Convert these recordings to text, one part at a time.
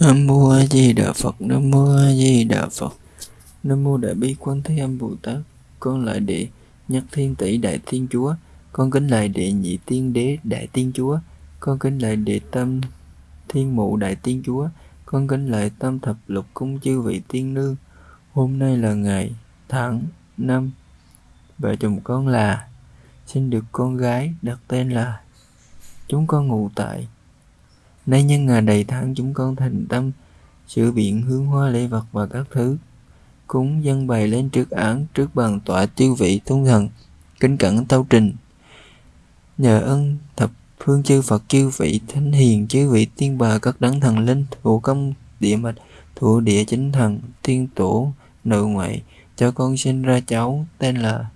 Nam mô A Di Đà Phật, Nam mô A Di Đà Phật. Nam mô Đại Bi Quan Thế Âm Bồ Tát. Con lại đệ Nhất Thiên Tỷ Đại Thiên Chúa. Con kính lại đệ Nhị Tiên Đế Đại Tiên Chúa. Con kính lại đệ Tâm Thiên Mụ Đại Tiên Chúa. Con kính lại Tâm Thập Lục Cung chư vị tiên nương. Hôm nay là ngày tháng năm vợ chồng con là sinh được con gái đặt tên là chúng con ngủ tại Nay nhân ngày đầy tháng, chúng con thành tâm, sửa biện hướng hoa lễ vật và các thứ. Cúng dân bày lên trước án, trước bàn tọa tiêu vị tôn thần, kính cẩn tâu trình. Nhờ ân thập phương chư Phật, chư vị thánh hiền, chư vị tiên bà, các đấng thần linh, thủ công, địa mạch, thủ địa chính thần, tiên tổ, nội ngoại, cho con sinh ra cháu, tên là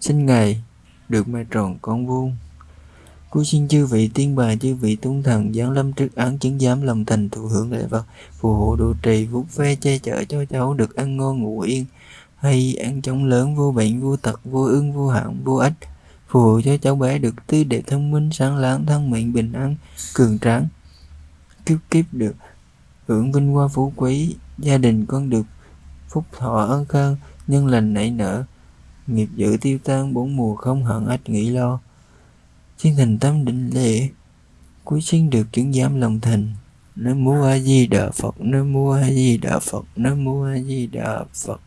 sinh ngày được mai tròn con vuông. Cô xin chư vị, tiên bà chư vị, tôn thần, giáng lâm trước án, chứng giám, lòng thành thụ hưởng lễ vật, phù hộ độ trì, vuốt ve che chở cho cháu được ăn ngon, ngủ yên, hay ăn chống lớn, vô bệnh, vô tật, vô ương, vô hạn vô ích phù hộ cho cháu bé được tươi đẹp thông minh, sáng láng, thân mệnh, bình an, cường tráng, kiếp kiếp được hưởng vinh hoa phú quý, gia đình con được phúc thọ ân khang nhân lành nảy nở, nghiệp dữ tiêu tan, bốn mùa không hận ách nghĩ lo Chuyên thành tâm định lệ Cuối sinh được chứng giám lòng thành. Nam mô A Di Đà Phật. Nam mô A Di Đà Phật. Nam mô A Di Đà Phật.